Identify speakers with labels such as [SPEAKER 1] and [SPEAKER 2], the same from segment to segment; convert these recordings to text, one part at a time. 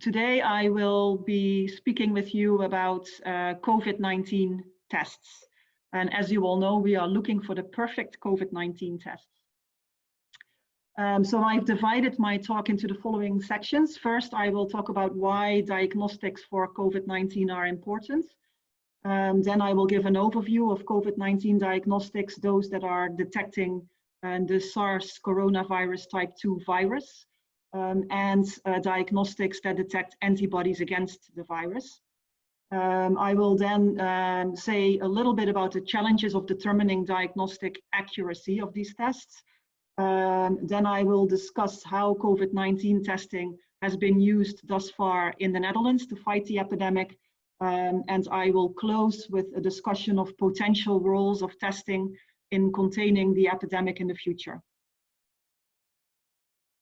[SPEAKER 1] today I will be speaking with you about uh, COVID-19 tests. And as you all know, we are looking for the perfect COVID-19 tests. Um, so I've divided my talk into the following sections. First, I will talk about why diagnostics for COVID-19 are important. Um, then I will give an overview of COVID-19 diagnostics, those that are detecting uh, the SARS coronavirus type 2 virus um, and uh, diagnostics that detect antibodies against the virus. Um, I will then um, say a little bit about the challenges of determining diagnostic accuracy of these tests. Um, then I will discuss how COVID-19 testing has been used thus far in the Netherlands to fight the epidemic. Um, and I will close with a discussion of potential roles of testing in containing the epidemic in the future.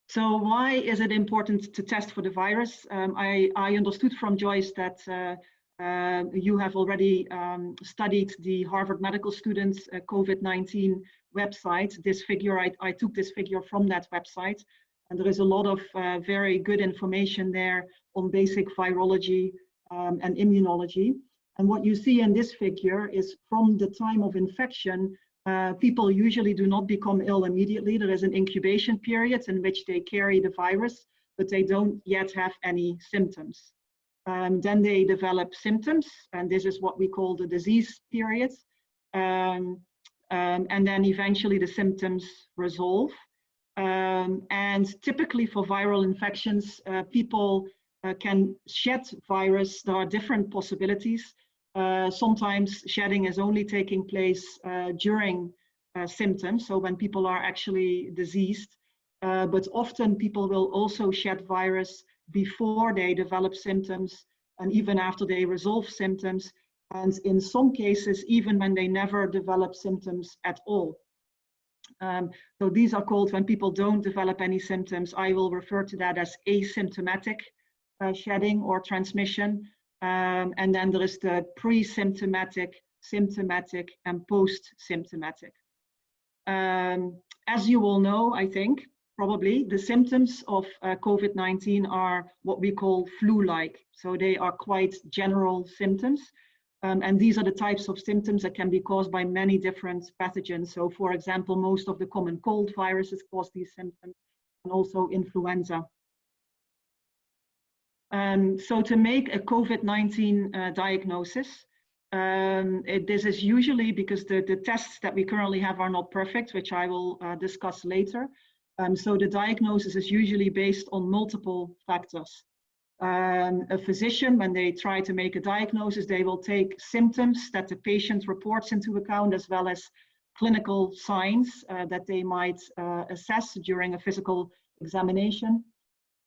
[SPEAKER 1] So why is it important to test for the virus? Um, I, I, understood from Joyce that uh, uh, you have already um, studied the Harvard Medical Students uh, COVID-19 website. This figure, I, I, took this figure from that website. And there is a lot of uh, very good information there on basic virology um, and immunology. And what you see in this figure is from the time of infection uh, people usually do not become ill immediately. There is an incubation period in which they carry the virus, but they don't yet have any symptoms. Um, then they develop symptoms, and this is what we call the disease period. Um, um, and then eventually the symptoms resolve. Um, and typically for viral infections, uh, people uh, can shed virus. There are different possibilities. Uh, sometimes shedding is only taking place uh, during uh, symptoms, so when people are actually diseased. But often people will also shed virus before they develop symptoms and even after they resolve symptoms. And in some cases, even when they never develop symptoms at all. Um, so these are called when people don't develop any symptoms. I will refer to that as asymptomatic uh, shedding or transmission. Um, and then there is the pre-symptomatic, symptomatic, and post-symptomatic. Um, as you all know, I think, probably, the symptoms of uh, COVID-19 are what we call flu-like. So they are quite general symptoms. Um, and these are the types of symptoms that can be caused by many different pathogens. So for example, most of the common cold viruses cause these symptoms and also influenza. Um, so to make a COVID-19 uh, diagnosis, um, it, this is usually because the, the tests that we currently have are not perfect, which I will uh, discuss later. Um, so the diagnosis is usually based on multiple factors. Um, a physician, when they try to make a diagnosis, they will take symptoms that the patient reports into account as well as clinical signs uh, that they might uh, assess during a physical examination.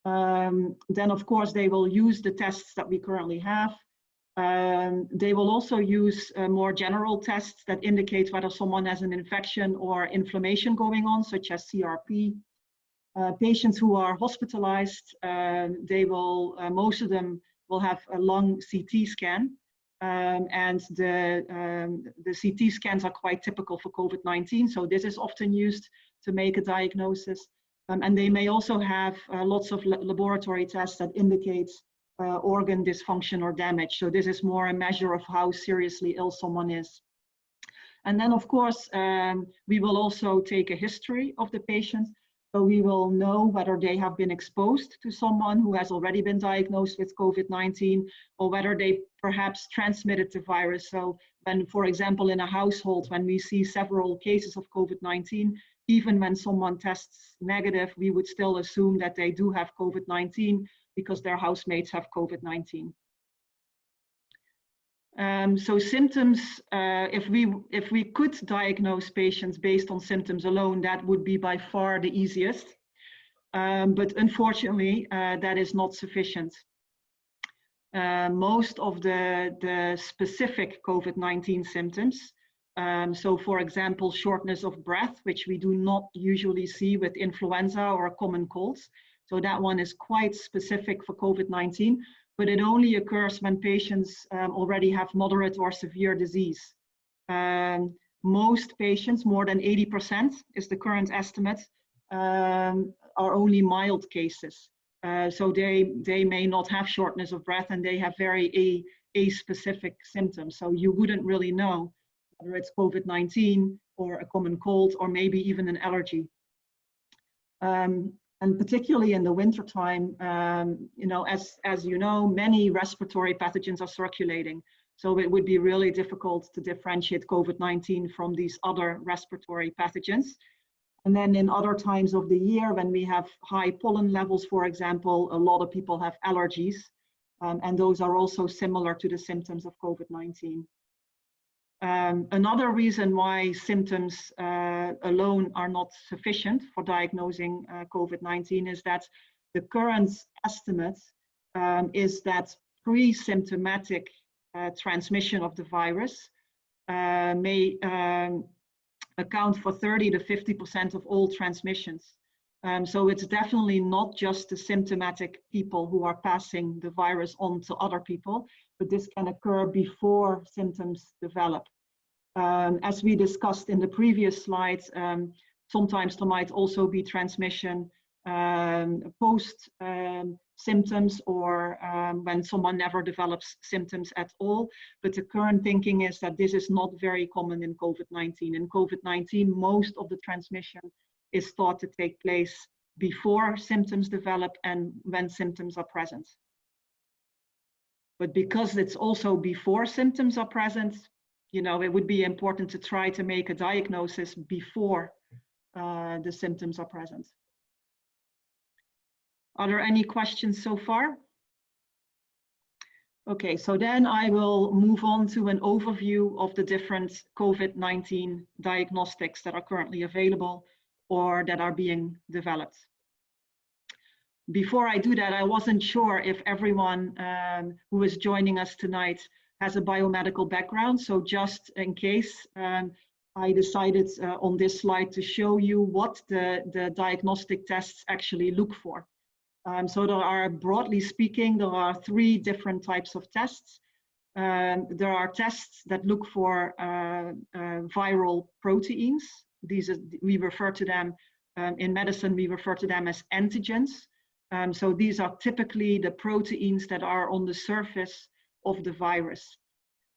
[SPEAKER 1] Um, then of course they will use the tests that we currently have. Um, they will also use uh, more general tests that indicate whether someone has an infection or inflammation going on, such as CRP. Uh, patients who are hospitalized, uh, they will, uh, most of them will have a lung CT scan. Um, and the, um, the CT scans are quite typical for COVID-19. So this is often used to make a diagnosis. Um, and they may also have uh, lots of laboratory tests that indicate uh, organ dysfunction or damage. So this is more a measure of how seriously ill someone is. And then of course, um, we will also take a history of the patient. So we will know whether they have been exposed to someone who has already been diagnosed with COVID-19 or whether they perhaps transmitted the virus. So when, for example, in a household, when we see several cases of COVID-19, even when someone tests negative, we would still assume that they do have COVID-19 because their housemates have COVID-19. Um, so symptoms, uh, if we if we could diagnose patients based on symptoms alone, that would be by far the easiest. Um, but unfortunately, uh, that is not sufficient. Uh, most of the, the specific COVID-19 symptoms um, so for example, shortness of breath, which we do not usually see with influenza or common colds. So that one is quite specific for COVID-19, but it only occurs when patients um, already have moderate or severe disease. Um, most patients, more than 80% is the current estimate, um, are only mild cases. Uh, so they, they may not have shortness of breath and they have very a, a specific symptoms. So you wouldn't really know whether it's COVID-19 or a common cold or maybe even an allergy. Um, and particularly in the wintertime, um, you know, as, as you know, many respiratory pathogens are circulating. So it would be really difficult to differentiate COVID-19 from these other respiratory pathogens. And then in other times of the year, when we have high pollen levels, for example, a lot of people have allergies. Um, and those are also similar to the symptoms of COVID-19. Um, another reason why symptoms uh, alone are not sufficient for diagnosing uh, COVID-19 is that the current estimate um, is that pre-symptomatic uh, transmission of the virus uh, may um, account for 30 to 50% of all transmissions. Um, so it's definitely not just the symptomatic people who are passing the virus on to other people, but this can occur before symptoms develop. Um, as we discussed in the previous slides, um, sometimes there might also be transmission um, post um, symptoms or um, when someone never develops symptoms at all. But the current thinking is that this is not very common in COVID-19. In COVID-19, most of the transmission is thought to take place before symptoms develop and when symptoms are present. But because it's also before symptoms are present, you know, it would be important to try to make a diagnosis before uh, the symptoms are present. Are there any questions so far? Okay, so then I will move on to an overview of the different COVID-19 diagnostics that are currently available or that are being developed. Before I do that, I wasn't sure if everyone um, who is joining us tonight has a biomedical background. So just in case, um, I decided uh, on this slide to show you what the, the diagnostic tests actually look for. Um, so there are, broadly speaking, there are three different types of tests. Um, there are tests that look for uh, uh, viral proteins. These are, we refer to them um, in medicine, we refer to them as antigens. Um, so these are typically the proteins that are on the surface of the virus.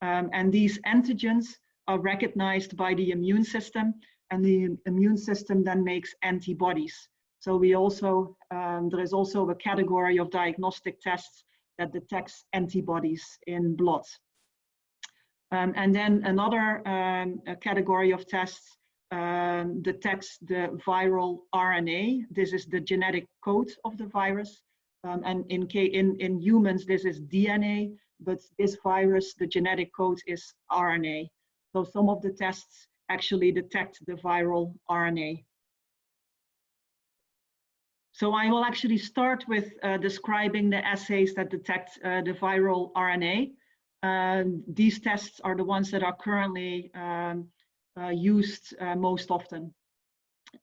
[SPEAKER 1] Um, and these antigens are recognized by the immune system and the immune system then makes antibodies. So we also, um, there is also a category of diagnostic tests that detects antibodies in blood. Um, and then another um, category of tests um, detects the viral RNA. This is the genetic code of the virus. Um, and in, in, in humans, this is DNA but this virus, the genetic code is RNA. So some of the tests actually detect the viral RNA. So I will actually start with uh, describing the assays that detect uh, the viral RNA. Um, these tests are the ones that are currently um, used uh, most often.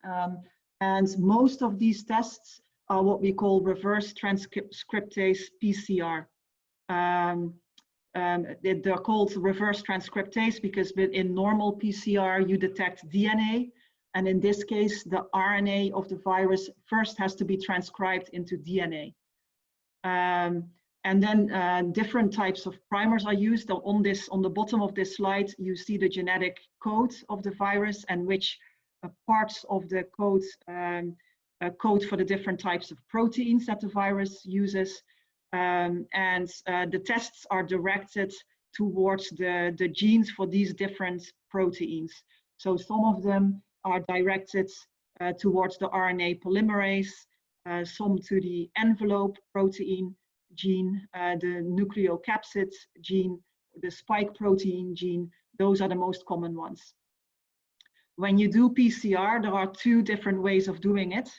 [SPEAKER 1] Um, and most of these tests are what we call reverse transcriptase PCR. Um, um, they're called reverse transcriptase because in normal PCR you detect DNA and in this case the RNA of the virus first has to be transcribed into DNA. Um, and then uh, different types of primers are used. On this, on the bottom of this slide, you see the genetic code of the virus and which uh, parts of the code um, uh, code for the different types of proteins that the virus uses. Um, and uh, the tests are directed towards the, the genes for these different proteins. So some of them are directed uh, towards the RNA polymerase, uh, some to the envelope protein gene, uh, the nucleocapsid gene, the spike protein gene. Those are the most common ones. When you do PCR, there are two different ways of doing it.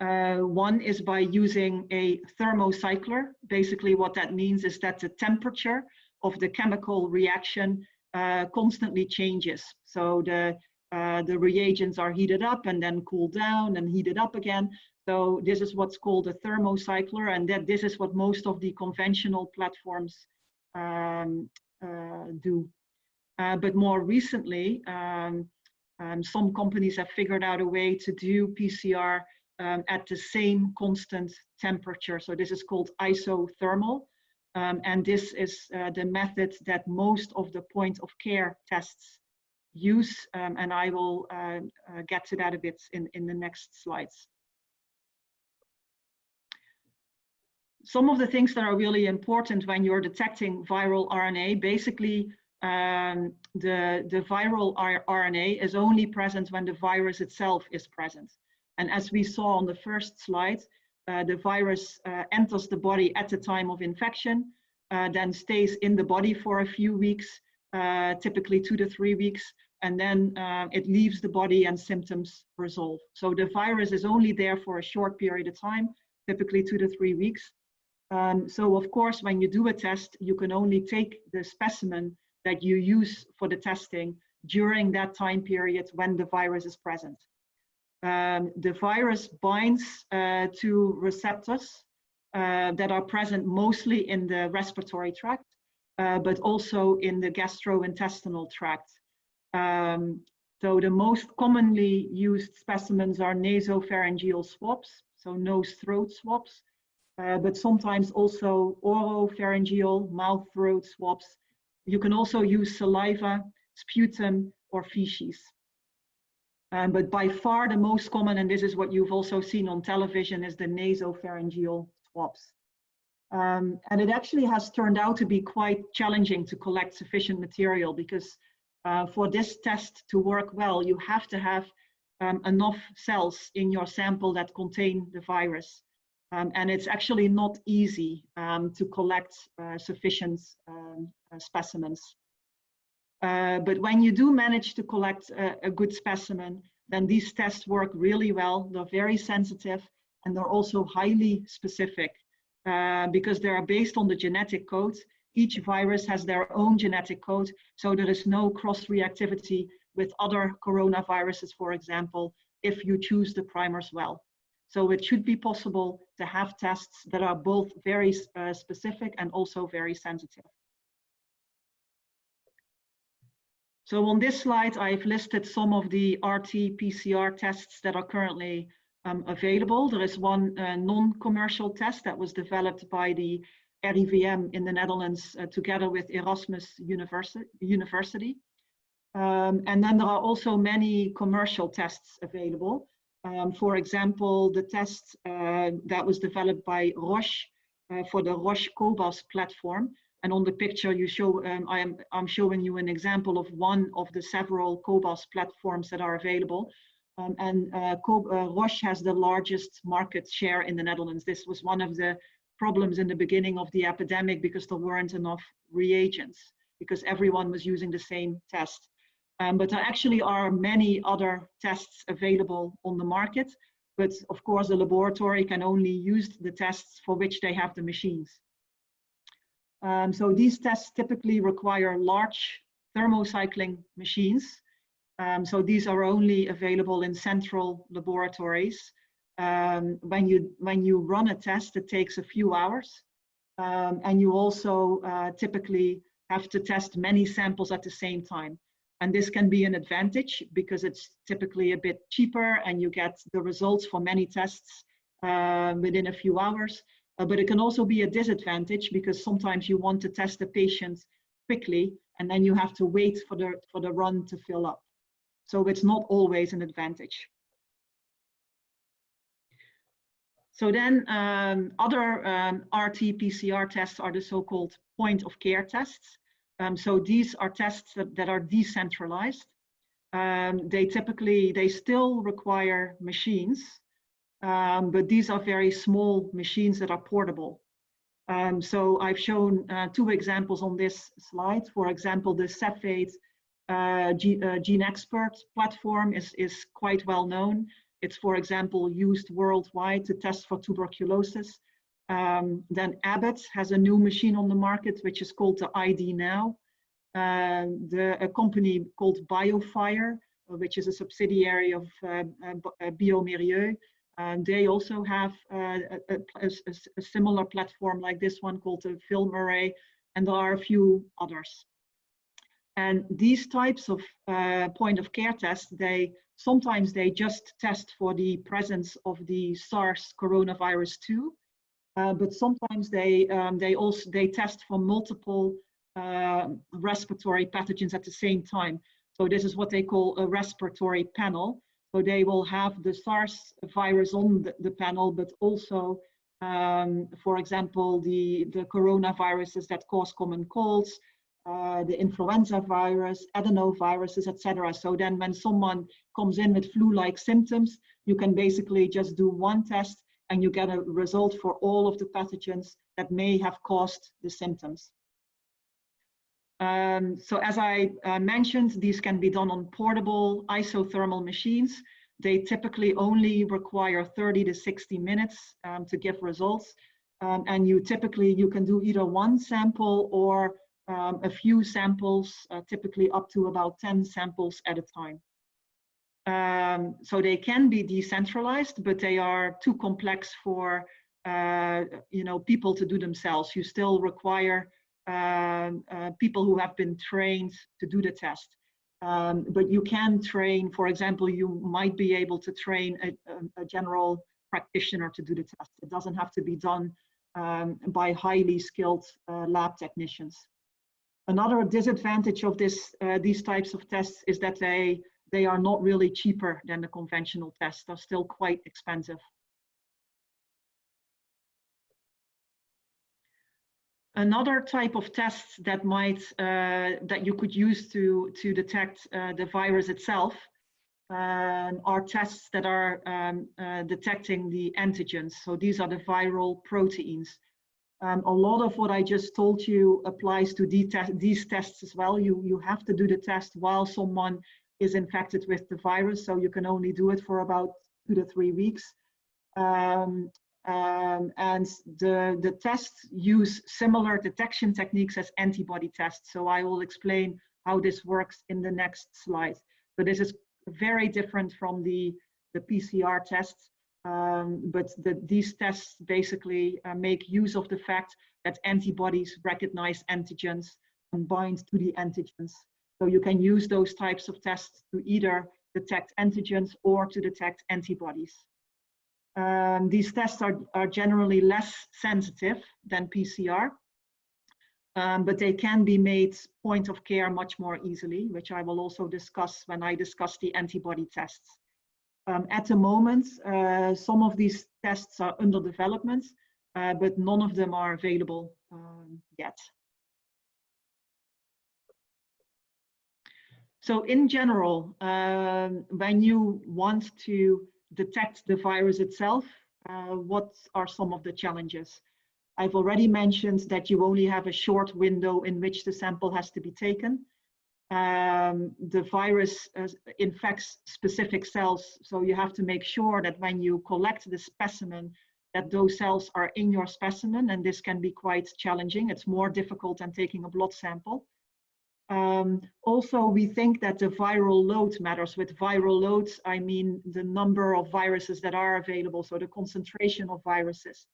[SPEAKER 1] Uh, one is by using a thermocycler. Basically what that means is that the temperature of the chemical reaction uh, constantly changes. So the, uh, the reagents are heated up and then cooled down and heated up again. So this is what's called a thermocycler and that this is what most of the conventional platforms um, uh, do. Uh, but more recently, um, um, some companies have figured out a way to do PCR um, at the same constant temperature. So this is called isothermal. Um, and this is uh, the method that most of the point of care tests use. Um, and I will uh, uh, get to that a bit in, in the next slides. Some of the things that are really important when you're detecting viral RNA, basically um, the, the viral RNA is only present when the virus itself is present. And as we saw on the first slide, uh, the virus uh, enters the body at the time of infection, uh, then stays in the body for a few weeks, uh, typically two to three weeks, and then uh, it leaves the body and symptoms resolve. So the virus is only there for a short period of time, typically two to three weeks. Um, so of course, when you do a test, you can only take the specimen that you use for the testing during that time period when the virus is present. Um, the virus binds uh, to receptors uh, that are present mostly in the respiratory tract, uh, but also in the gastrointestinal tract. Um, so the most commonly used specimens are nasopharyngeal swabs, so nose throat swabs, uh, but sometimes also oropharyngeal mouth throat swabs. You can also use saliva, sputum, or feces. Um, but by far the most common, and this is what you've also seen on television, is the nasopharyngeal swabs. Um, and it actually has turned out to be quite challenging to collect sufficient material because uh, for this test to work well, you have to have um, enough cells in your sample that contain the virus. Um, and it's actually not easy um, to collect uh, sufficient um, uh, specimens. Uh, but when you do manage to collect a, a good specimen, then these tests work really well. They're very sensitive and they're also highly specific uh, because they are based on the genetic code. Each virus has their own genetic code, so there is no cross-reactivity with other coronaviruses, for example, if you choose the primers well. So it should be possible to have tests that are both very uh, specific and also very sensitive. So on this slide, I've listed some of the RT-PCR tests that are currently um, available. There is one uh, non-commercial test that was developed by the RIVM in the Netherlands uh, together with Erasmus University. University. Um, and then there are also many commercial tests available. Um, for example, the test uh, that was developed by Roche uh, for the Roche Cobas platform. And on the picture you show, um, I am, I'm showing you an example of one of the several Cobas platforms that are available. Um, and uh, uh, Roche has the largest market share in the Netherlands. This was one of the problems in the beginning of the epidemic because there weren't enough reagents because everyone was using the same test. Um, but there actually are many other tests available on the market. But of course, the laboratory can only use the tests for which they have the machines. Um, so these tests typically require large thermocycling machines um, so these are only available in central laboratories. Um, when you when you run a test, it takes a few hours, um, and you also uh, typically have to test many samples at the same time. And this can be an advantage because it's typically a bit cheaper and you get the results for many tests uh, within a few hours. Uh, but it can also be a disadvantage because sometimes you want to test the patient quickly and then you have to wait for the for the run to fill up. So it's not always an advantage. So then um, other um, RT-PCR tests are the so-called point of care tests. Um, so these are tests that, that are decentralized. Um, they typically, they still require machines, um, but these are very small machines that are portable. Um, so I've shown uh, two examples on this slide. For example, the Cepheid uh, GeneXpert platform is, is quite well known. It's, for example, used worldwide to test for tuberculosis. Um, then Abbott has a new machine on the market, which is called the ID Now. Uh, the, a company called BioFire, uh, which is a subsidiary of uh, uh, bioMérieux, um, they also have uh, a, a, a, similar platform like this one called the FilmArray, and there are a few others. And these types of uh, point of care tests, they Sometimes they just test for the presence of the SARS coronavirus 2, uh, but sometimes they um, they also they test for multiple uh, respiratory pathogens at the same time. So this is what they call a respiratory panel. So they will have the SARS virus on the, the panel, but also, um, for example, the, the coronaviruses that cause common colds, uh, the influenza virus, adenoviruses, etc. So then when someone comes in with flu-like symptoms, you can basically just do one test and you get a result for all of the pathogens that may have caused the symptoms. Um, so as I uh, mentioned, these can be done on portable isothermal machines. They typically only require 30 to 60 minutes um, to give results. Um, and you typically, you can do either one sample or um, a few samples, uh, typically up to about 10 samples at a time. Um, so they can be decentralized, but they are too complex for uh, you know people to do themselves. You still require um, uh, people who have been trained to do the test. Um, but you can train, for example, you might be able to train a, a, a general practitioner to do the test. It doesn't have to be done um, by highly skilled uh, lab technicians. Another disadvantage of this, uh, these types of tests is that they, they are not really cheaper than the conventional tests. They're still quite expensive. Another type of tests that might uh, that you could use to to detect uh, the virus itself um, are tests that are um, uh, detecting the antigens. So these are the viral proteins. Um, a lot of what I just told you applies to these tests as well. You you have to do the test while someone is infected with the virus, so you can only do it for about two to three weeks. Um, um, and the, the tests use similar detection techniques as antibody tests. So I will explain how this works in the next slide. So this is very different from the, the PCR tests, um, but the, these tests basically uh, make use of the fact that antibodies recognize antigens and bind to the antigens. So you can use those types of tests to either detect antigens or to detect antibodies. Um, these tests are, are generally less sensitive than PCR, um, but they can be made point of care much more easily, which I will also discuss when I discuss the antibody tests. Um, at the moment, uh, some of these tests are under development, uh, but none of them are available um, yet. So in general, um, when you want to detect the virus itself, uh, what are some of the challenges? I've already mentioned that you only have a short window in which the sample has to be taken. Um, the virus uh, infects specific cells, so you have to make sure that when you collect the specimen, that those cells are in your specimen, and this can be quite challenging. It's more difficult than taking a blood sample. Um, also, we think that the viral load matters. With viral loads, I mean the number of viruses that are available, so the concentration of viruses.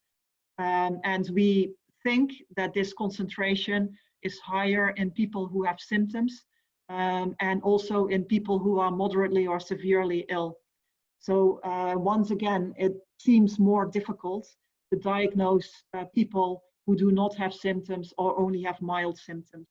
[SPEAKER 1] Um, and we think that this concentration is higher in people who have symptoms um, and also in people who are moderately or severely ill. So uh, once again, it seems more difficult to diagnose uh, people who do not have symptoms or only have mild symptoms.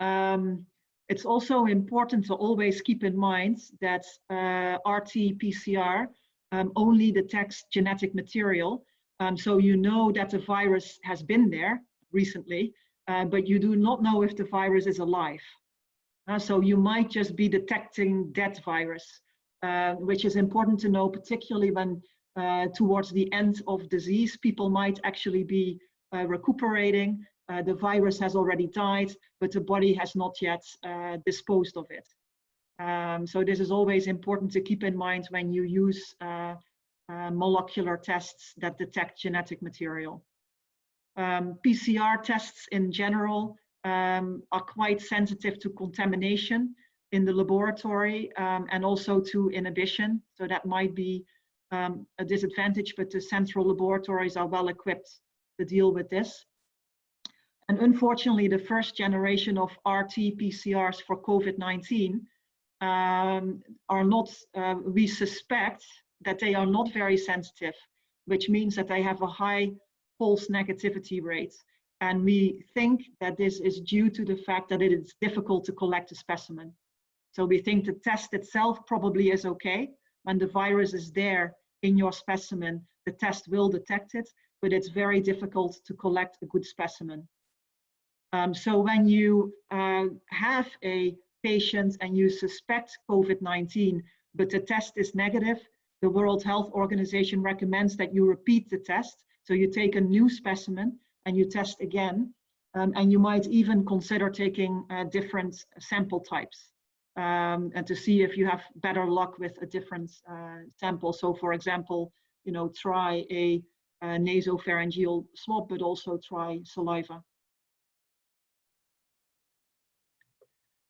[SPEAKER 1] Um, it's also important to always keep in mind that uh, RT-PCR um, only detects genetic material. Um, so you know that the virus has been there recently, uh, but you do not know if the virus is alive. Uh, so you might just be detecting dead virus, uh, which is important to know, particularly when uh, towards the end of disease, people might actually be uh, recuperating uh, the virus has already died, but the body has not yet uh, disposed of it. Um, so this is always important to keep in mind when you use uh, uh molecular tests that detect genetic material. Um, PCR tests in general um, are quite sensitive to contamination in the laboratory um, and also to inhibition. So that might be um, a disadvantage, but the central laboratories are well equipped to deal with this. And unfortunately, the first generation of RT-PCRs for COVID-19 um, are not, uh, we suspect that they are not very sensitive, which means that they have a high false negativity rate. And we think that this is due to the fact that it is difficult to collect a specimen. So we think the test itself probably is okay. When the virus is there in your specimen, the test will detect it, but it's very difficult to collect a good specimen. Um, so when you uh, have a patient and you suspect COVID-19, but the test is negative, the World Health Organization recommends that you repeat the test. So you take a new specimen and you test again. Um, and you might even consider taking uh, different sample types um, and to see if you have better luck with a different uh, sample. So for example, you know, try a, a nasopharyngeal swab, but also try saliva.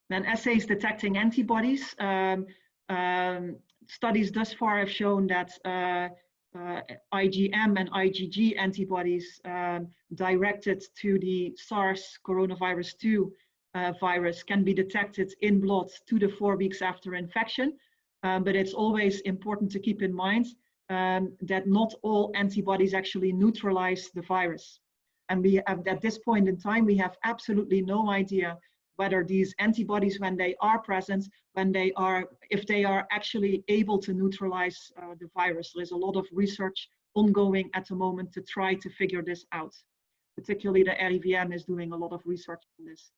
[SPEAKER 1] Then assays detecting antibodies. Um, um, studies thus far have shown that uh, uh, IgM and IgG antibodies um, directed to the SARS coronavirus 2 uh, virus can be detected in blood two to four weeks after infection. Um, but it's always important to keep in mind um, that not all antibodies actually neutralize the virus. And we have, at this point in time, we have absolutely no idea whether these antibodies, when they are present, when they are, if they are actually able to neutralize uh, the virus. There is a lot of research ongoing at the moment to try to figure this out. Particularly the RIVM is doing a lot of research on this.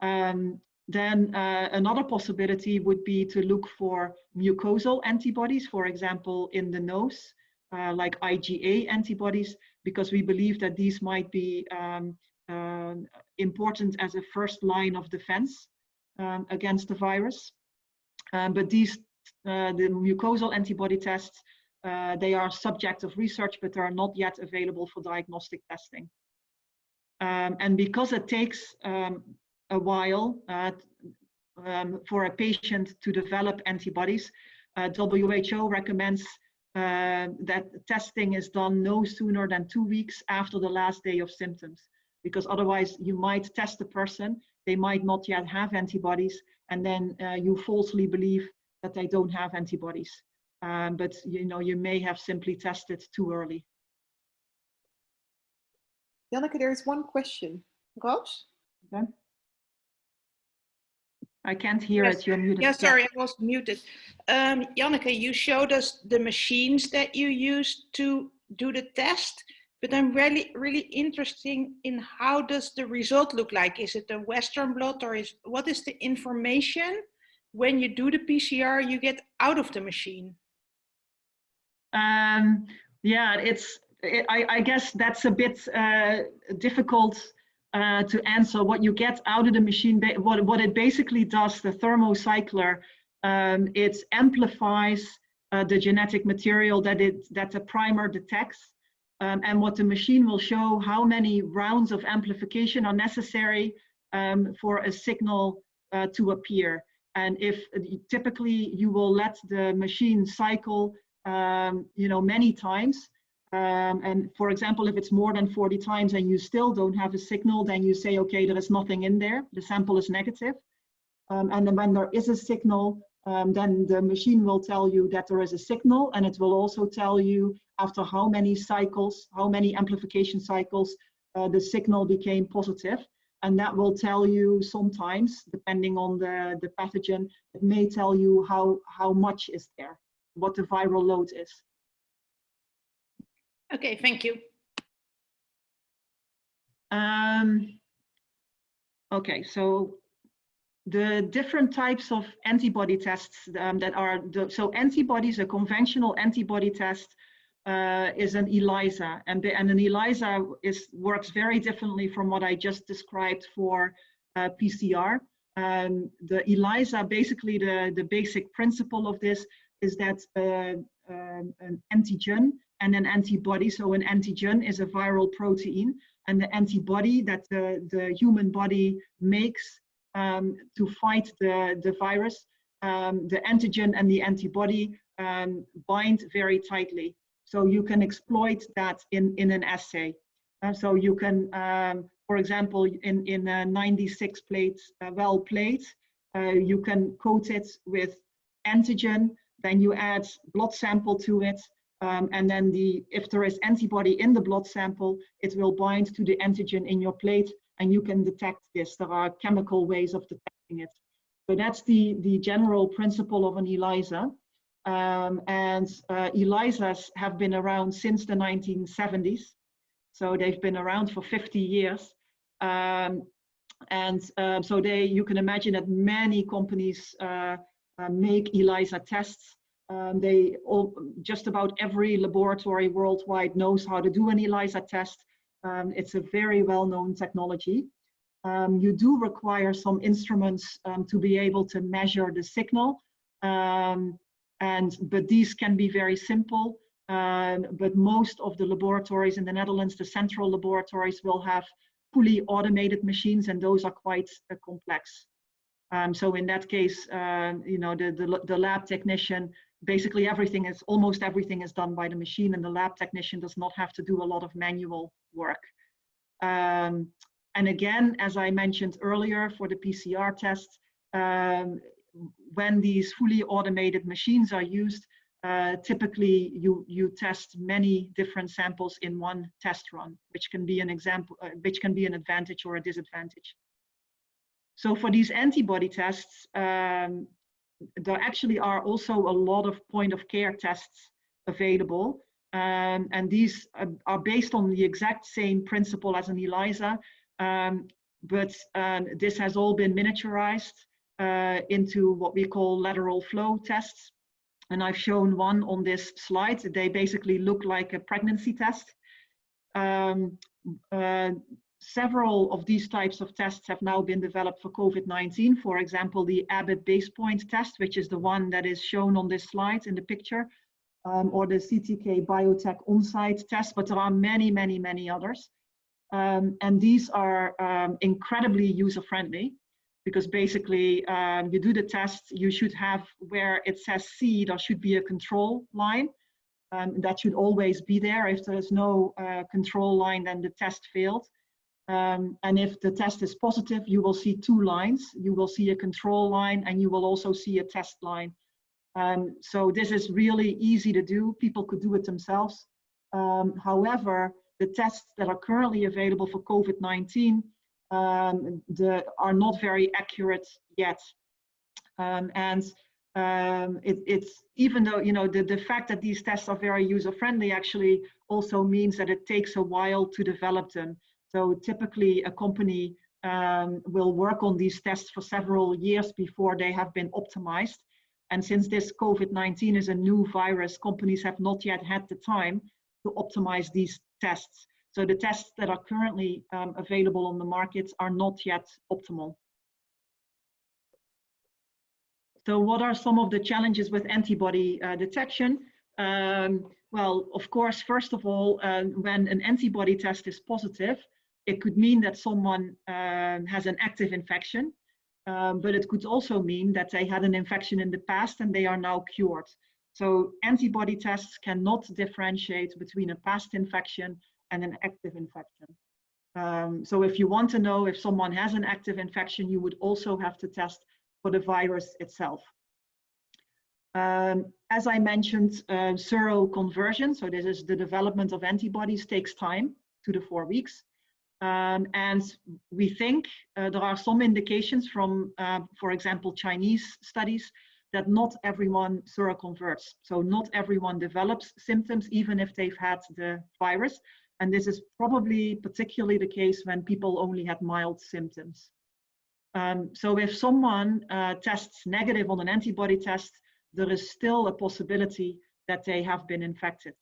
[SPEAKER 1] Um, then uh, another possibility would be to look for mucosal antibodies, for example, in the nose, uh, like IgA antibodies, because we believe that these might be um, important as a first line of defense um, against the virus. Um, but these, uh, the mucosal antibody tests, uh, they are subject of research, but they are not yet available for diagnostic testing. Um, and because it takes um, a while uh, um, for a patient to develop antibodies, uh, WHO recommends uh, that testing is done no sooner than two weeks after the last day of symptoms because otherwise you might test the person, they might not yet have antibodies, and then uh, you falsely believe that they don't have antibodies. Um, but you know, you may have simply tested too early.
[SPEAKER 2] Janneke, there is one question. Roos?
[SPEAKER 1] Okay. I can't hear
[SPEAKER 3] yes.
[SPEAKER 1] it, you're muted.
[SPEAKER 3] Yeah, sorry, I was muted. Um, Janneke, you showed us the machines that you used to do the test but I'm really, really interested in how does the result look like? Is it a Western blot or is what is the information when you do the PCR you get out of the machine?
[SPEAKER 1] Um, yeah, it's, it, I, I, guess that's a bit uh, difficult uh, to answer. What you get out of the machine, what, what it basically does, the thermocycler, um, it amplifies uh, the genetic material that it that the primer detects um, and what the machine will show how many rounds of amplification are necessary um, for a signal uh, to appear. And if typically you will let the machine cycle, um, you know, many times. Um, and for example, if it's more than 40 times and you still don't have a signal, then you say, okay, there is nothing in there. The sample is negative. Um, and then when there is a signal, um, then the machine will tell you that there is a signal and it will also tell you after how many cycles, how many amplification cycles uh, the signal became positive. And that will tell you sometimes, depending on the, the pathogen, it may tell you how, how much is there, what the viral load is.
[SPEAKER 3] Okay, thank you.
[SPEAKER 1] Um, okay, so the different types of antibody tests um, that are, the, so antibodies, a conventional antibody test uh, is an ELISA, and, the, and an ELISA is, works very differently from what I just described for uh, PCR. Um, the ELISA, basically the, the basic principle of this is that uh, um, an antigen and an antibody, so an antigen is a viral protein, and the antibody that the, the human body makes um, to fight the, the virus, um, the antigen and the antibody um, bind very tightly. So you can exploit that in, in an assay. Uh, so you can, um, for example, in, in a 96 plate uh, well plate, uh, you can coat it with antigen, then you add blood sample to it, um, and then the if there is antibody in the blood sample, it will bind to the antigen in your plate, and you can detect this. There are chemical ways of detecting it. So that's the, the general principle of an ELISA. Um, and uh, ELISAs have been around since the 1970s. So they've been around for 50 years. Um, and um, so they, you can imagine that many companies uh, uh, make ELISA tests. Um, they all, just about every laboratory worldwide knows how to do an ELISA test. Um, it's a very well-known technology. Um, you do require some instruments um, to be able to measure the signal. Um, and but these can be very simple. Um, but most of the laboratories in the Netherlands, the central laboratories, will have fully automated machines, and those are quite uh, complex. Um, so in that case, uh, you know, the, the, the lab technician, basically everything is, almost everything is done by the machine, and the lab technician does not have to do a lot of manual work. Um, and again, as I mentioned earlier, for the PCR test, um, when these fully automated machines are used, uh, typically you, you test many different samples in one test run, which can be an example, uh, which can be an advantage or a disadvantage. So for these antibody tests, um, there actually are also a lot of point of care tests available. Um, and these are, are based on the exact same principle as an ELISA, um, but um, this has all been miniaturized uh, into what we call lateral flow tests. And I've shown one on this slide. They basically look like a pregnancy test. Um, uh, several of these types of tests have now been developed for COVID-19. For example, the Abbott BasePoint test, which is the one that is shown on this slide in the picture, um, or the CTK Biotech on-site test, but there are many, many, many others. Um, and these are um, incredibly user-friendly because basically um, you do the test, you should have where it says C, there should be a control line. Um, that should always be there. If there is no uh, control line, then the test failed. Um, and if the test is positive, you will see two lines. You will see a control line and you will also see a test line. Um, so this is really easy to do. People could do it themselves. Um, however, the tests that are currently available for COVID-19 um, are not very accurate yet. Um, and um, it, it's even though you know the, the fact that these tests are very user friendly actually also means that it takes a while to develop them. So typically a company um, will work on these tests for several years before they have been optimized. And since this COVID-19 is a new virus, companies have not yet had the time to optimize these tests. So the tests that are currently um, available on the market are not yet optimal. So what are some of the challenges with antibody uh, detection? Um, well, of course, first of all, uh, when an antibody test is positive, it could mean that someone um, has an active infection, um, but it could also mean that they had an infection in the past and they are now cured. So antibody tests cannot differentiate between a past infection and an active infection. Um, so if you want to know if someone has an active infection, you would also have to test for the virus itself. Um, as I mentioned, uh, seroconversion, so this is the development of antibodies, takes time, two to four weeks. Um, and we think uh, there are some indications from, uh, for example, Chinese studies that not everyone seroconverts. So not everyone develops symptoms, even if they've had the virus. And this is probably particularly the case when people only had mild symptoms. Um, so if someone uh, tests negative on an antibody test, there is still a possibility that they have been infected.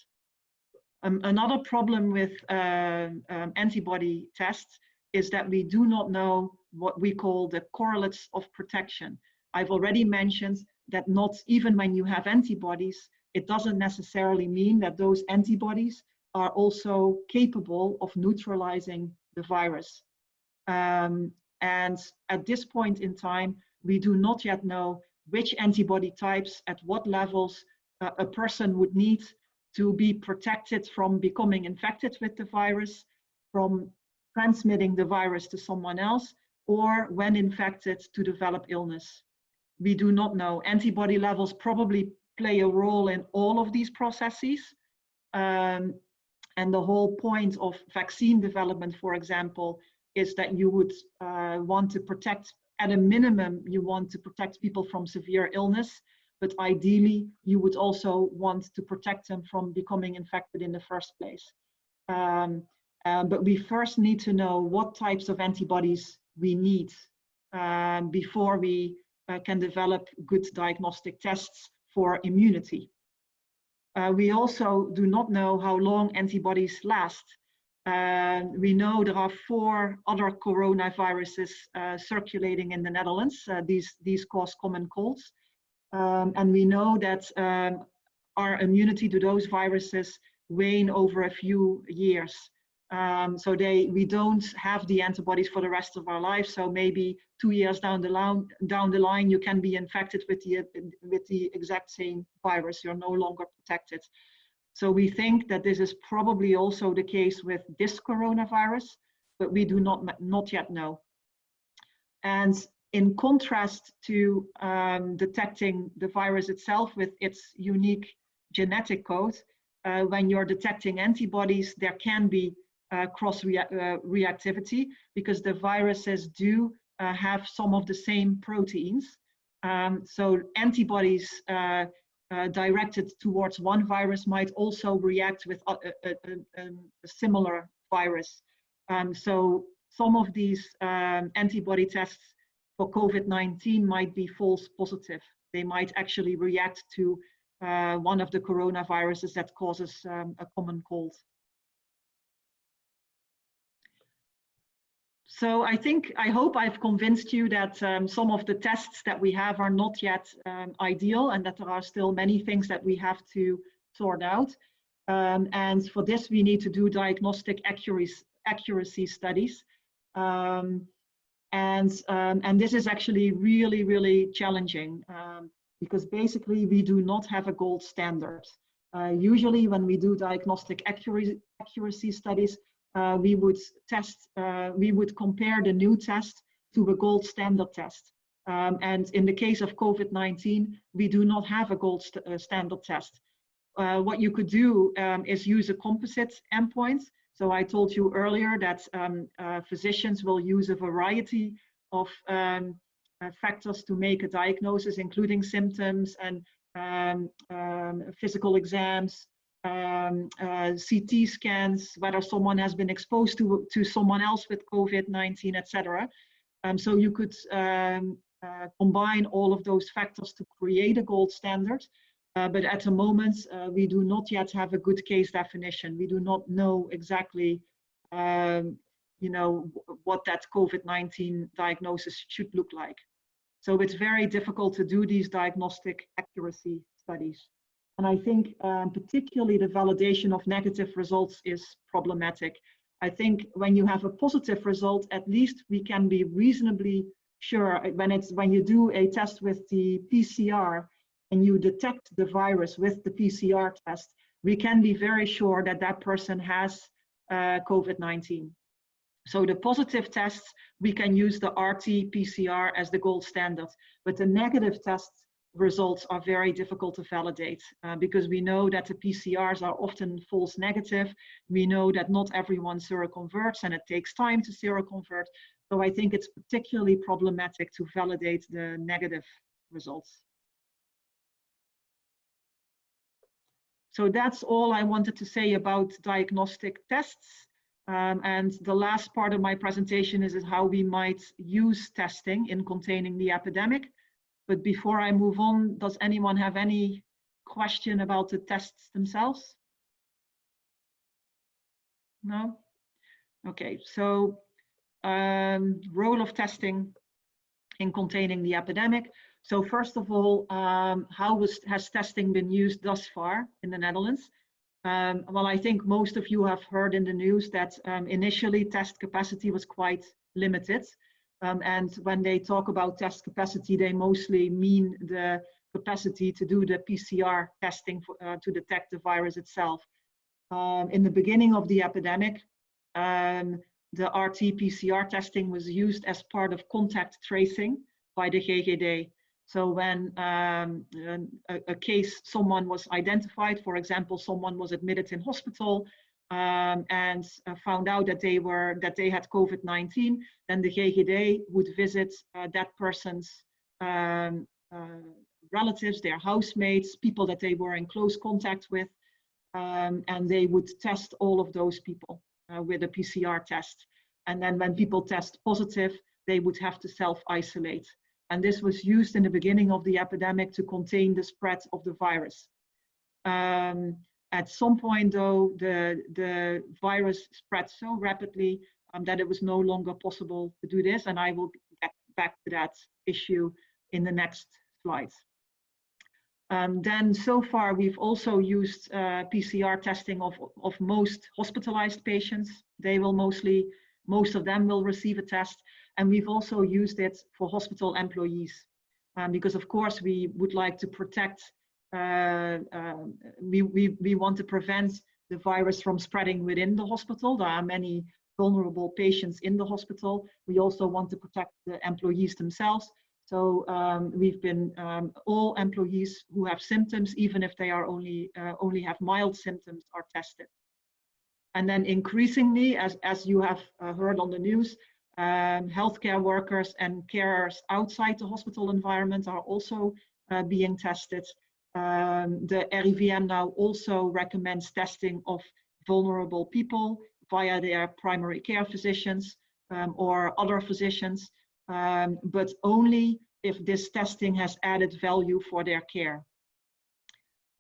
[SPEAKER 1] Um, another problem with uh, um, antibody tests is that we do not know what we call the correlates of protection. I've already mentioned that not even when you have antibodies, it doesn't necessarily mean that those antibodies are also capable of neutralizing the virus. Um, and at this point in time, we do not yet know which antibody types at what levels uh, a person would need to be protected from becoming infected with the virus, from transmitting the virus to someone else, or when infected to develop illness. we do not know. Antibody levels probably play a role in all of these processes. Um, and the whole point of vaccine development, for example, is that you would uh, want to protect, at a minimum, you want to protect people from severe illness, but ideally you would also want to protect them from becoming infected in the first place. Um, uh, but we first need to know what types of antibodies we need um, before we uh, can develop good diagnostic tests for immunity. Uh, we also do not know how long antibodies last. Uh, we know there are four other coronaviruses uh, circulating in the Netherlands. Uh, these, these cause common colds. Um, and we know that um, our immunity to those viruses wane over a few years. Um, so they, we don't have the antibodies for the rest of our life. So maybe two years down the line, down the line, you can be infected with the with the exact same virus. You're no longer protected. So we think that this is probably also the case with this coronavirus, but we do not not yet know. And in contrast to um, detecting the virus itself with its unique genetic code, uh, when you're detecting antibodies, there can be uh, cross rea uh, reactivity because the viruses do uh, have some of the same proteins. Um, so antibodies uh, uh, directed towards one virus might also react with a, a, a, a similar virus. Um, so some of these um, antibody tests for COVID-19 might be false positive. They might actually react to uh, one of the coronaviruses that causes um, a common cold. So I think, I hope I've convinced you that um, some of the tests that we have are not yet um, ideal and that there are still many things that we have to sort out. Um, and for this, we need to do diagnostic accuracy, accuracy studies. Um, and, um, and this is actually really, really challenging um, because basically we do not have a gold standard. Uh, usually when we do diagnostic accuracy, accuracy studies, uh, we would test, uh, we would compare the new test to a gold standard test. Um, and in the case of COVID-19, we do not have a gold st uh, standard test. Uh, what you could do um, is use a composite endpoint. So I told you earlier that um, uh, physicians will use a variety of um, uh, factors to make a diagnosis, including symptoms and um, um, physical exams, um, uh, CT scans, whether someone has been exposed to, to someone else with COVID-19, etc. Um, so you could uh, combine all of those factors to create a gold standard. Uh, but at the moment, uh, we do not yet have a good case definition. We do not know exactly, um, you know, what that COVID-19 diagnosis should look like. So it's very difficult to do these diagnostic accuracy studies. And I think um, particularly the validation of negative results is problematic. I think when you have a positive result, at least we can be reasonably sure when it's when you do a test with the PCR and you detect the virus with the PCR test, we can be very sure that that person has uh, COVID-19. So the positive tests, we can use the RT-PCR as the gold standard, but the negative tests results are very difficult to validate uh, because we know that the PCRs are often false negative. We know that not everyone seroconverts and it takes time to seroconvert. So I think it's particularly problematic to validate the negative results. So that's all I wanted to say about diagnostic tests. Um, and the last part of my presentation is, is how we might use testing in containing the epidemic. But before I move on, does anyone have any question about the tests themselves? No? Okay, so um, role of testing in containing the epidemic. So first of all, um, how was, has testing been used thus far in the Netherlands? Um, well, I think most of you have heard in the news that um, initially test capacity was quite limited. Um, and when they talk about test capacity, they mostly mean the capacity to do the PCR testing for, uh, to detect the virus itself. Um, in the beginning of the epidemic, um, the RT-PCR testing was used as part of contact tracing by the GGD. So when um, a, a, case, someone was identified, for example, someone was admitted in hospital um, and uh, found out that they were that they had COVID-19, then the GGD would visit uh, that person's um, uh, relatives, their housemates, people that they were in close contact with, um, and they would test all of those people uh, with a PCR test. And then when people test positive, they would have to self-isolate. And this was used in the beginning of the epidemic to contain the spread of the virus. Um, at some point though, the, the virus spread so rapidly um, that it was no longer possible to do this. And I will get back to that issue in the next slides. Um, then so far we've also used uh, PCR testing of, of most hospitalized patients. They will mostly, most of them will receive a test. And we've also used it for hospital employees um, because of course we would like to protect, uh, uh, we, we, we want to prevent the virus from spreading within the hospital. There are many vulnerable patients in the hospital. We also want to protect the employees themselves. So um, we've been um, all employees who have symptoms, even if they are only uh, only have mild symptoms, are tested. And then increasingly, as as you have uh, heard on the news, um, healthcare workers and carers outside the hospital environment are also uh, being tested. Um, the RIVM now also recommends testing of vulnerable people via their primary care physicians um, or other physicians um, but only if this testing has added value for their care.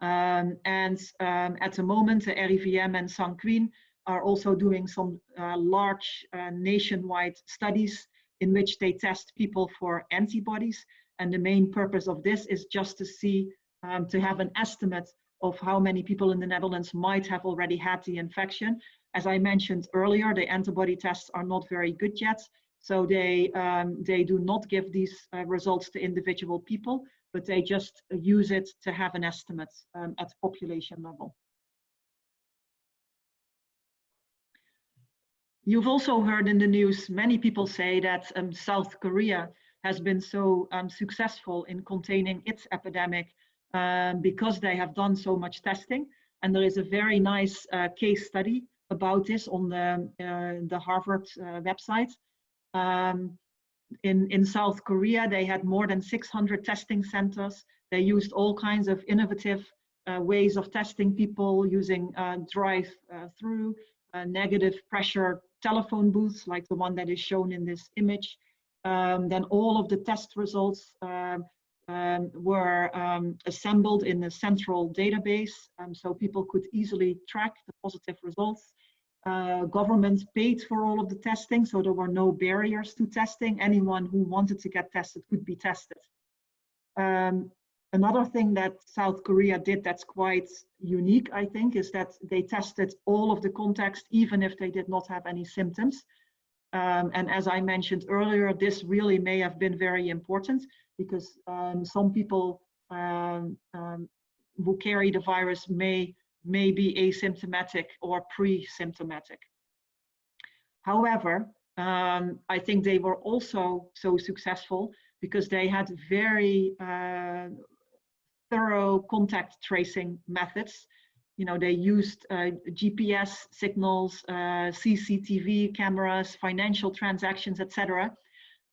[SPEAKER 1] Um, and um, at the moment, the RIVM and Sanquin are also doing some uh, large uh, nationwide studies in which they test people for antibodies. And the main purpose of this is just to see, um, to have an estimate of how many people in the Netherlands might have already had the infection. As I mentioned earlier, the antibody tests are not very good yet. So they, um, they do not give these uh, results to individual people, but they just use it to have an estimate um, at population level. You've also heard in the news, many people say that um, South Korea has been so um, successful in containing its epidemic um, because they have done so much testing. And there is a very nice uh, case study about this on the, uh, the Harvard uh, website. Um, in, in South Korea, they had more than 600 testing centers. They used all kinds of innovative uh, ways of testing people using uh, drive-through, uh, negative pressure telephone booths like the one that is shown in this image. Um, then all of the test results um, um, were um, assembled in a central database um, so people could easily track the positive results. Uh, government paid for all of the testing, so there were no barriers to testing. Anyone who wanted to get tested could be tested. Another thing that South Korea did that's quite unique, I think, is that they tested all of the contacts, even if they did not have any symptoms. Um, and as I mentioned earlier, this really may have been very important because um, some people um, um, who carry the virus may may be asymptomatic or pre-symptomatic. However, um, I think they were also so successful because they had very uh, thorough contact tracing methods. You know, they used uh, GPS signals, uh, CCTV cameras, financial transactions, etc.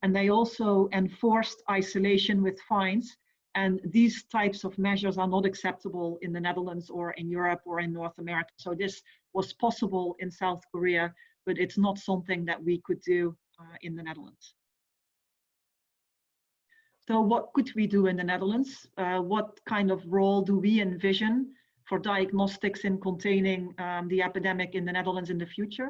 [SPEAKER 1] And they also enforced isolation with fines and these types of measures are not acceptable in the Netherlands or in Europe or in North America. So this was possible in South Korea, but it's not something that we could do uh, in the Netherlands. So what could we do in the Netherlands? Uh, what kind of role do we envision for diagnostics in containing um, the epidemic in the Netherlands in the future?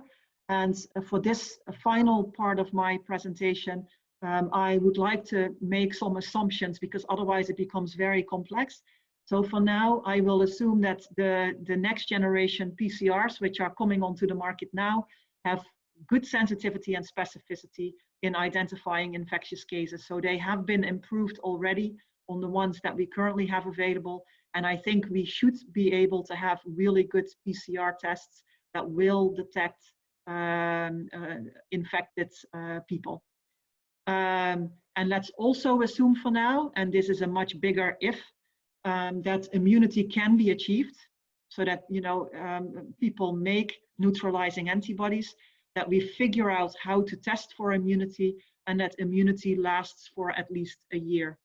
[SPEAKER 1] And for this final part of my presentation, um, I would like to make some assumptions because otherwise it becomes very complex. So for now, I will assume that the, the next generation PCRs, which are coming onto the market now, have good sensitivity and specificity in identifying infectious cases. So they have been improved already on the ones that we currently have available. And I think we should be able to have really good PCR tests that will detect um, uh, infected uh, people. Um, and let's also assume for now, and this is a much bigger if, um, that immunity can be achieved so that you know um, people make neutralizing antibodies, that we figure out how to test for immunity and that immunity lasts for at least a year.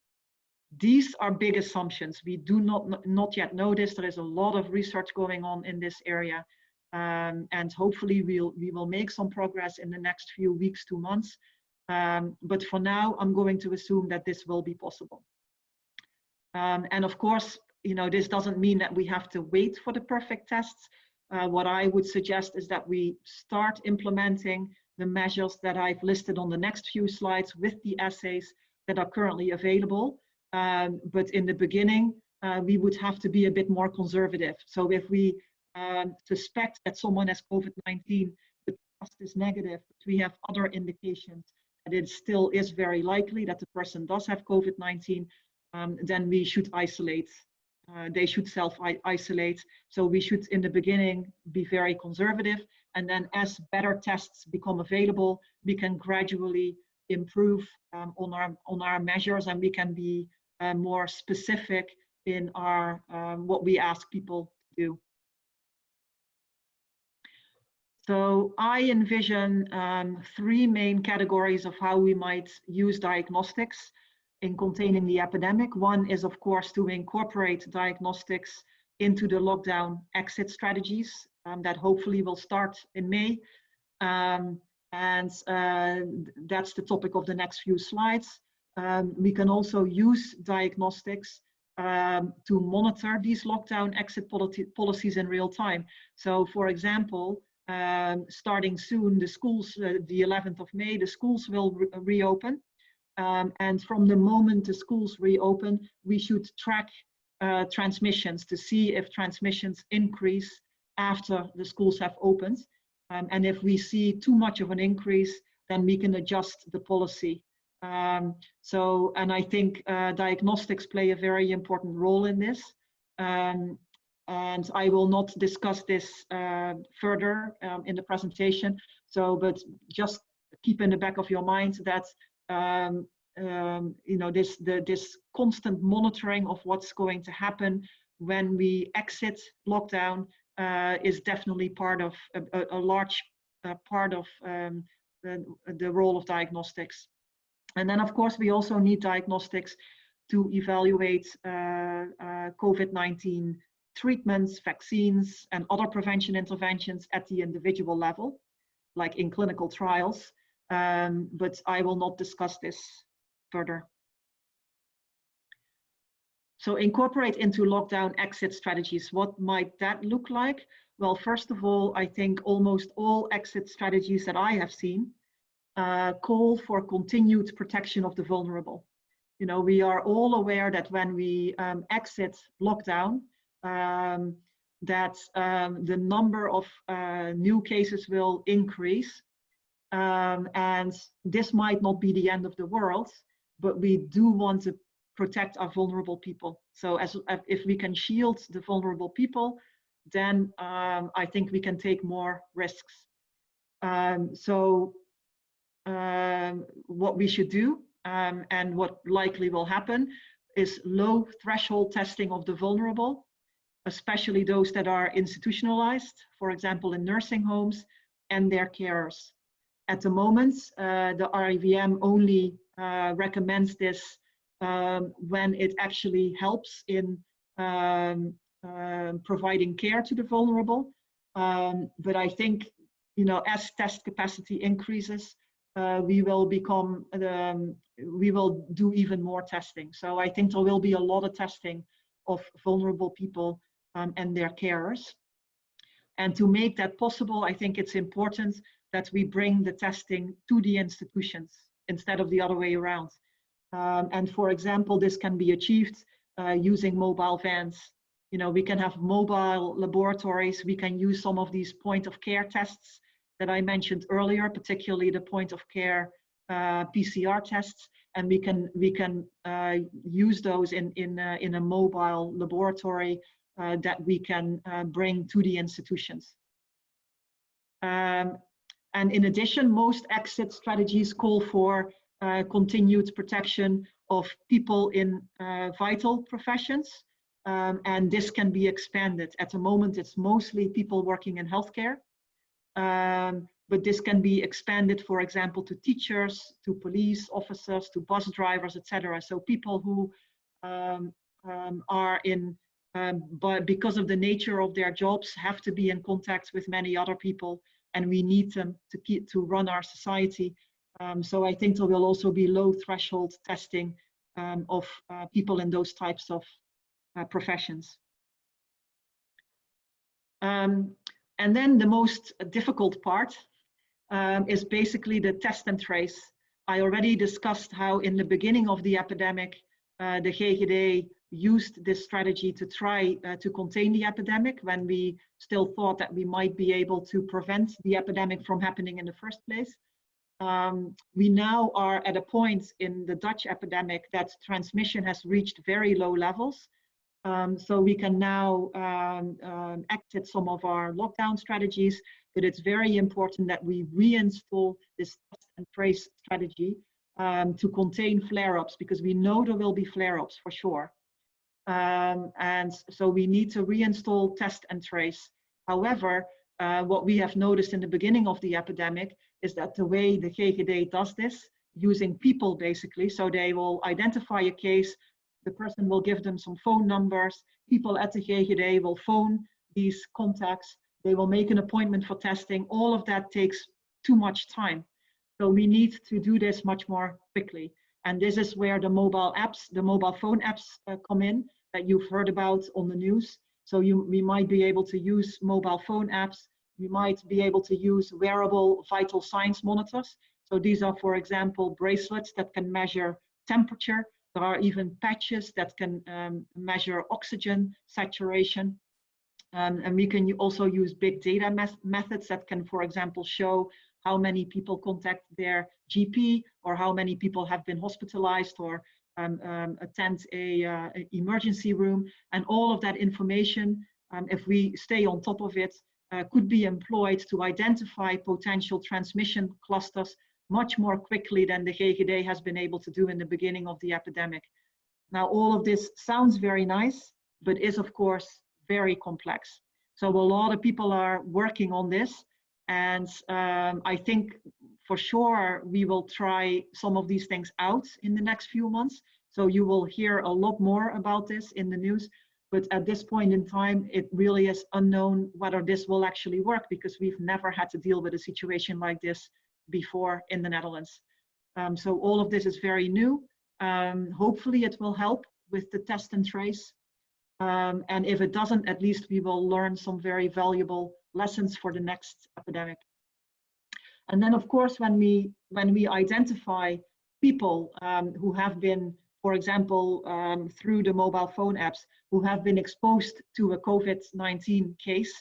[SPEAKER 1] These are big assumptions. We do not, not yet know this. There is a lot of research going on in this area. Um, and hopefully we'll, we will make some progress in the next few weeks to months. Um, but for now, I'm going to assume that this will be possible. Um, and of course, you know, this doesn't mean that we have to wait for the perfect tests. Uh, what I would suggest is that we start implementing the measures that I've listed on the next few slides with the assays that are currently available. Um, but in the beginning, uh, we would have to be a bit more conservative. So if we um, suspect that someone has COVID-19, the test is negative, but we have other indications that it still is very likely that the person does have COVID-19, um, then we should isolate. Uh, they should self-isolate. So we should, in the beginning, be very conservative. And then as better tests become available, we can gradually improve um, on, our, on our measures and we can be uh, more specific in our um, what we ask people to do. So I envision um, three main categories of how we might use diagnostics in containing the epidemic. One is, of course, to incorporate diagnostics into the lockdown exit strategies um, that hopefully will start in May. Um, and uh, that's the topic of the next few slides. Um, we can also use diagnostics um, to monitor these lockdown exit policies in real time. So for example, um, starting soon, the schools, uh, the 11th of May, the schools will re reopen. Um, and from the moment the schools reopen, we should track uh, transmissions to see if transmissions increase after the schools have opened. Um, and if we see too much of an increase, then we can adjust the policy. Um, so, and I think uh, diagnostics play a very important role in this. Um, and I will not discuss this uh, further um, in the presentation. So, but just keep in the back of your mind that um, um, you know this the this constant monitoring of what's going to happen when we exit lockdown uh, is definitely part of a, a large uh, part of um, the, the role of diagnostics. And then, of course, we also need diagnostics to evaluate uh, uh, COVID-19 treatments, vaccines, and other prevention interventions at the individual level, like in clinical trials. Um, but I will not discuss this further. So incorporate into lockdown exit strategies. What might that look like? Well, first of all, I think almost all exit strategies that I have seen uh, call for continued protection of the vulnerable. You know, we are all aware that when we um, exit lockdown, um, that um, the number of uh, new cases will increase. Um, and this might not be the end of the world, but we do want to protect our vulnerable people. So as if we can shield the vulnerable people, then um, I think we can take more risks. Um, so um, what we should do um, and what likely will happen is low threshold testing of the vulnerable, especially those that are institutionalized, for example, in nursing homes and their carers. At the moment, uh, the RIVM only uh, recommends this um, when it actually helps in um, um, providing care to the vulnerable. Um, but I think, you know, as test capacity increases, uh, we will become, um, we will do even more testing. So I think there will be a lot of testing of vulnerable people um, and their carers. And to make that possible, I think it's important that we bring the testing to the institutions instead of the other way around. Um, and for example, this can be achieved uh, using mobile vans. You know, we can have mobile laboratories. We can use some of these point of care tests that I mentioned earlier, particularly the point of care uh, PCR tests, and we can we can uh, use those in in uh, in a mobile laboratory uh, that we can uh, bring to the institutions. Um, and in addition, most exit strategies call for uh, continued protection of people in uh, vital professions. Um, and this can be expanded. At the moment, it's mostly people working in healthcare. Um, but this can be expanded, for example, to teachers, to police officers, to bus drivers, etc. So people who um, um, are in, um, but because of the nature of their jobs, have to be in contact with many other people, and we need them to keep to run our society. Um, so I think there will also be low threshold testing um, of uh, people in those types of uh, professions. Um, and then the most difficult part um, is basically the test and trace. I already discussed how in the beginning of the epidemic, uh, the GGD used this strategy to try uh, to contain the epidemic when we still thought that we might be able to prevent the epidemic from happening in the first place. Um, we now are at a point in the Dutch epidemic that transmission has reached very low levels. Um, so we can now um, um, exit some of our lockdown strategies, but it's very important that we reinstall this test and trace strategy um, to contain flare-ups because we know there will be flare-ups for sure. Um, and so we need to reinstall test and trace. However, uh, what we have noticed in the beginning of the epidemic is that the way the GGD does this, using people basically, so they will identify a case, the person will give them some phone numbers. People at the GGD will phone these contacts. They will make an appointment for testing. All of that takes too much time. So we need to do this much more quickly. And this is where the mobile apps, the mobile phone apps uh, come in you've heard about on the news. So you, we might be able to use mobile phone apps. We might be able to use wearable vital signs monitors. So these are, for example, bracelets that can measure temperature there are even patches that can um, measure oxygen saturation. Um, and we can also use big data methods that can, for example, show how many people contact their GP or how many people have been hospitalized or um, um, attend a, uh, emergency room. And all of that information, um, if we stay on top of it, uh, could be employed to identify potential transmission clusters much more quickly than the GGD has been able to do in the beginning of the epidemic. Now, all of this sounds very nice, but is of course very complex. So a lot of people are working on this. And um, I think for sure we will try some of these things out in the next few months. So you will hear a lot more about this in the news. But at this point in time, it really is unknown whether this will actually work because we've never had to deal with a situation like this before in the Netherlands. Um, so all of this is very new. Um, hopefully it will help with the test and trace. Um, and if it doesn't, at least we will learn some very valuable lessons for the next epidemic. And then of course, when we, when we identify people um, who have been, for example, um, through the mobile phone apps, who have been exposed to a COVID-19 case,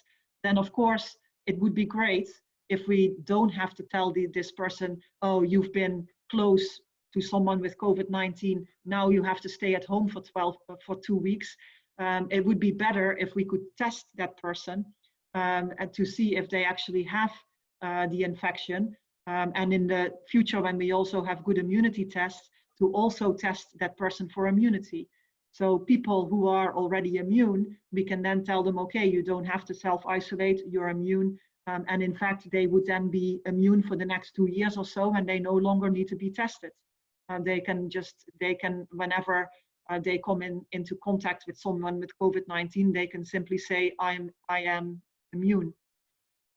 [SPEAKER 1] then of course, it would be great if we don't have to tell the, this person, oh, you've been close to someone with COVID-19, now you have to stay at home for 12, uh, for two weeks. Um, it would be better if we could test that person um, and to see if they actually have the infection. Um, and in the future, when we also have good immunity tests, to also test that person for immunity. So people who are already immune, we can then tell them, okay, you don't have to self-isolate, you're immune, um, and in fact, they would then be immune for the next two years or so, and they no longer need to be tested. Uh, they can just, they can, whenever uh, they come in into contact with someone with COVID-19, they can simply say, I'm, I am immune.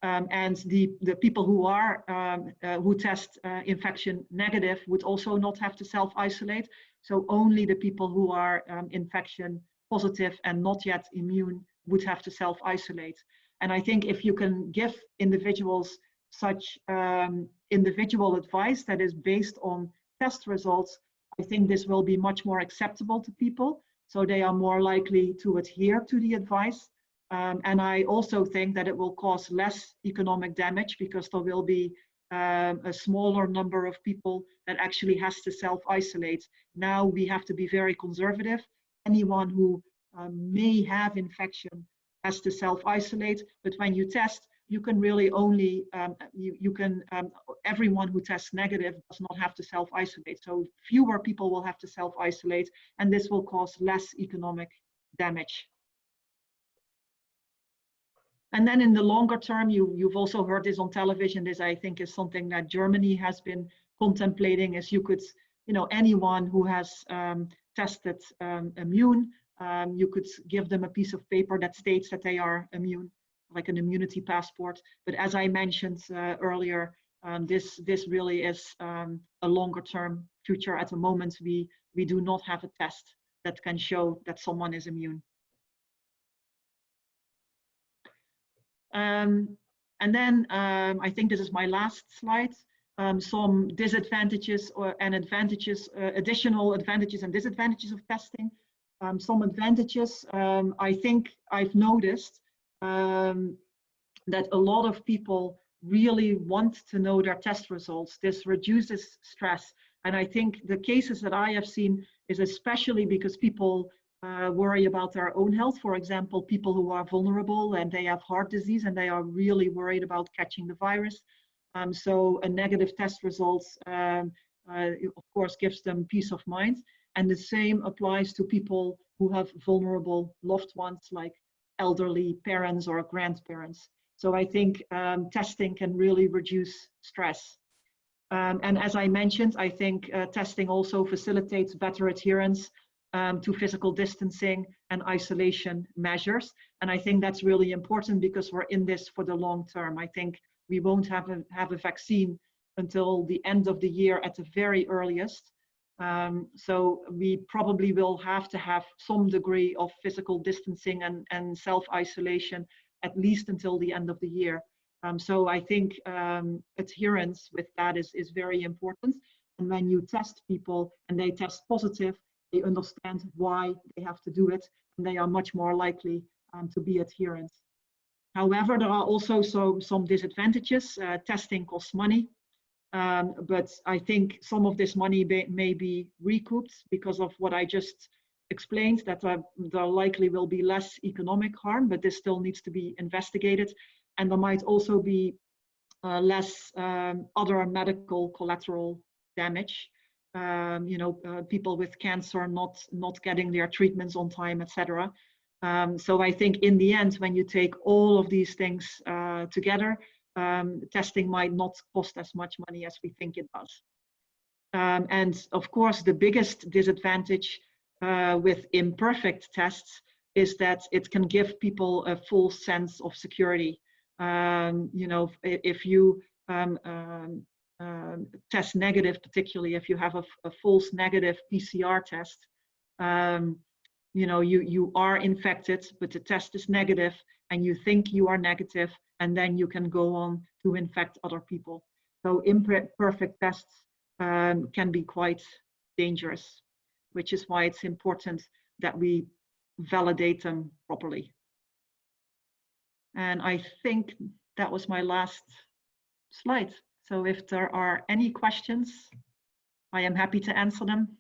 [SPEAKER 1] Um, and the, the people who are, um, uh, who test uh, infection negative would also not have to self-isolate. So only the people who are um, infection positive and not yet immune would have to self-isolate. And I think if you can give individuals such um, individual advice that is based on test results, I think this will be much more acceptable to people. So they are more likely to adhere to the advice. Um, and I also think that it will cause less economic damage because there will be um, a smaller number of people that actually has to self-isolate. Now we have to be very conservative. Anyone who um, may have infection has to self-isolate, but when you test, you can really only, um, you, you can, um, everyone who tests negative does not have to self-isolate. So fewer people will have to self-isolate and this will cause less economic damage. And then in the longer term, you, you've also heard this on television, this I think is something that Germany has been contemplating is you could, you know, anyone who has um, tested um, immune, um, you could give them a piece of paper that states that they are immune, like an immunity passport. But as I mentioned uh, earlier, um, this this really is um, a longer term future. At the moment, we we do not have a test that can show that someone is immune. Um, and then um, I think this is my last slide. Um, some disadvantages or, and advantages, uh, additional advantages and disadvantages of testing. Um, some advantages, um, I think I've noticed um, that a lot of people really want to know their test results. This reduces stress. And I think the cases that I have seen is especially because people uh, worry about their own health. For example, people who are vulnerable and they have heart disease and they are really worried about catching the virus. Um, so a negative test results, um, uh, of course, gives them peace of mind. And the same applies to people who have vulnerable loved ones like elderly parents or grandparents. So I think um, testing can really reduce stress. Um, and as I mentioned, I think uh, testing also facilitates better adherence um, to physical distancing and isolation measures. And I think that's really important because we're in this for the long term. I think we won't have a, have a vaccine until the end of the year at the very earliest. Um, so we probably will have to have some degree of physical distancing and, and self-isolation at least until the end of the year. Um, so I think um, adherence with that is, is very important. And when you test people and they test positive, they understand why they have to do it, and they are much more likely um, to be adherent. However, there are also so, some disadvantages. Uh, testing costs money, um, but I think some of this money may, may, be recouped because of what I just explained, that uh, there likely will be less economic harm, but this still needs to be investigated. And there might also be uh, less um, other medical collateral damage um, you know, uh, people with cancer not not getting their treatments on time, etc. Um, so I think in the end, when you take all of these things uh, together, um, testing might not cost as much money as we think it does. Um, and of course, the biggest disadvantage uh, with imperfect tests is that it can give people a false sense of security. Um, you know, if, if you um, um, um, test negative, particularly if you have a, a false negative PCR test, um, you know, you, you are infected, but the test is negative and you think you are negative, and then you can go on to infect other people. So imperfect tests um, can be quite dangerous, which is why it's important that we validate them properly. And I think that was my last slide. So if there are any questions, I am happy to answer them.